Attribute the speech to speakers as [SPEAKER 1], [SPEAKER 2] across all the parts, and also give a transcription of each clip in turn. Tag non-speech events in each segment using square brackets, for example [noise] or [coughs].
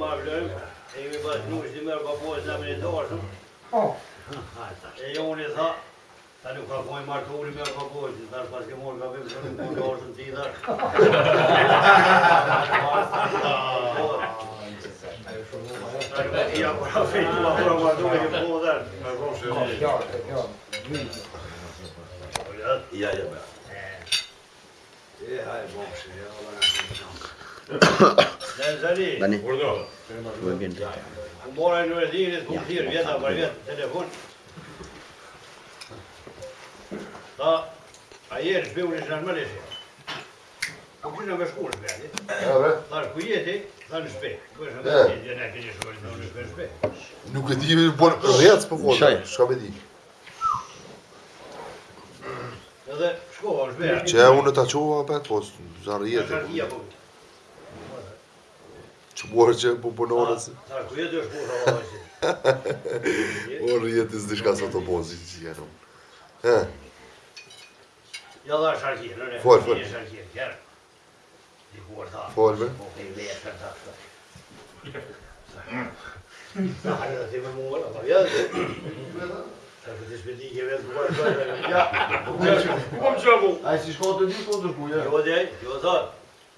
[SPEAKER 1] marrëm,
[SPEAKER 2] e jemi bërë nukës një mërë papojë të jam E jo i tha, ta nuk ka kojë marrë me unë i mërë papojë, pas morë ka vimë shërën kërën kërën kërën të i tharë. Ja, për a fejtë më afro më po dherë. Me kërën shërën. Kërën, [laughs] Ja, Ja, ja, E, hajë, bërë, ja, bërë, bërë, Në urdo. Vë bëndë. Ambora në rëdhinë, të më thirë, vjeta për vjetë, telefon. Ta, a jërë, shpë u në shënë më leshe Po kërë në më shkurë, shpë, shpë, ku shpë, shpë, shpë, shpë, shpë, shpë, Nuk e ti i vërë bërë rëjatës për fërë, shka me di. Edhe, shkova, shpë, shpë, shpë, shpë, shpë, shpë, shpë, shpë, Që buarë që e po pëmpunonë ah, si... Ku jetë është buarë Orë [laughs] jetë isë dishka së të bozi që që jetë unë. Ja dhe është arkirë, në rejë. Folë, folë. Folë, me. Ja, po, ja, ja, ja, ja, ja, ja, ja, ja, më ja, ja,
[SPEAKER 1] ja, ja, ja, ja, ja, ja, ja, ja,
[SPEAKER 2] ja, ja, ja, ja, ja,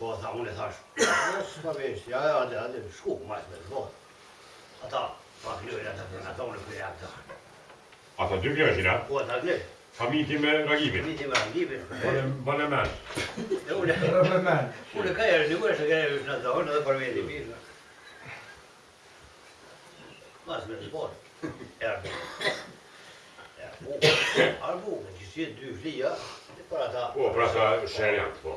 [SPEAKER 2] Po, tha, unë e thash, në [coughs] s'ka vesh, ja, ja, ade, ade, shku, majtë me zbohë. Ata, pa filojnë atë të nga thonë, për jakë të hanë. Ata dy kjo është, ja? Po, ata dy. Famiti me ragibin. Famiti me ragibin. Bane men. Dhe unë e... [laughs] Bane men. Unë e ka e edhe për vjetë i pisa. Masë me erë. Erë bukë. që si e dy flija, për ata... Po, për ata po.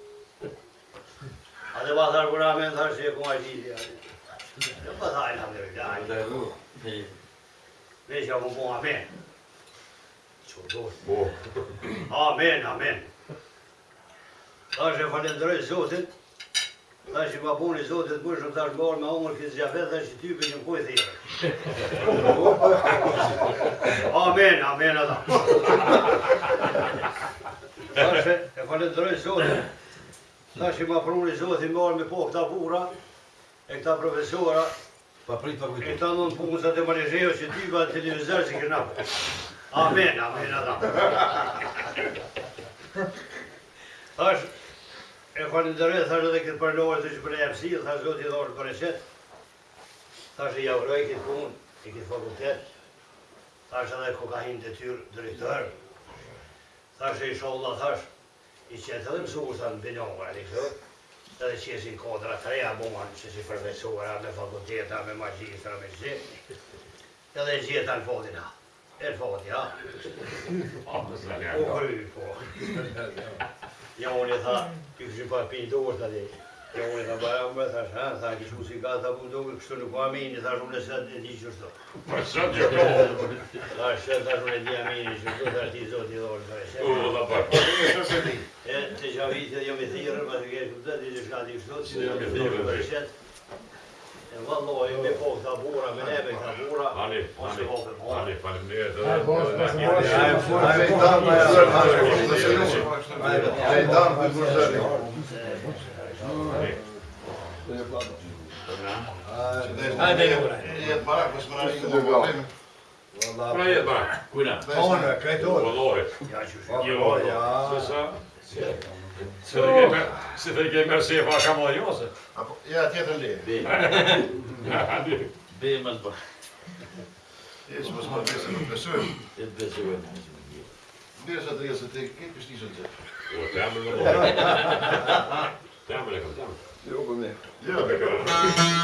[SPEAKER 2] A dhe ba thar kur amen thar se ku ma gjithi ati. Në pa po tha e lam dhe vila. Jo dhe du. Ne që mu pun amen. Qo po. Amen, amen. Tha që falendroj zotit. Tha që ma puni zotit më shumë thash marë me omër kësë gjafet dhe që ty për një mkoj thirë. Amen, amen ata. Tha që e falendroj zotit. Ta që i ma prunë i zotë i marë me po këta pura e këta profesora Pa prit për kujtë E ta nënë punë sa të që ti ba të televizor që kërna Amen, amen, adam thash E fa në dërëve, thashtë këtë përlojë të që për e apsi, thashtë do t'i për e qëtë Thashtë i javroj këtë punë, i këtë fakultet thash edhe kokahin të tyrë thash e i shollë, thash i qëtë edhe dhe mësu të në edhe që kodra të reja bomën, që si përvesuara me fakulteta, me magjitra, me gjithë, edhe gjithë në fotin ha, e në fotin ha, u kërëj, po. Ja, unë i tha, ki këshin pa pinjë të urtë, ja, unë i tha, bëja, më bëthar, tha, ki shku si ka, tha, ku duke, dukë, kështu nuk ku amini, tha, shumë në së të di që shto. Pa, së të dhe dhe dhe po. Ka e jo me thirë, ma të gjerë këtë të të të shkatë i shtotë, si të jo me të të E në vëllë lojë, me po këta bura, me neve këta bura. Ani, ani, ani, parim në jetë. Ani, parim në jetë. Ani, parim në jetë. Ani, parim në jetë. Ani, parim në jetë. Ani, parim në jetë. Ani, parim në jetë. Ani, parim në jetë. Ani, parim në jetë. Kërëjët, kërëjët, kërëjët, kërëjët, kërëjët, kërëjët, kërëjët, kërëjët, kërëjët, kërëjët, kërëjët, kërëjët, kërëjët, kërëjët, kërëjët, Se tekee, mä, se tekee myös siihen vaan samalla juossa. Ja, tietenkin. Niin. Beemans bara. Det som är smart är som besök. Ett besök. Det är så att resa till Kippis Nisonsätt. Och Tammel var bra. [laughs] Tammel kom, Tammel. Jobbar med. Gör det.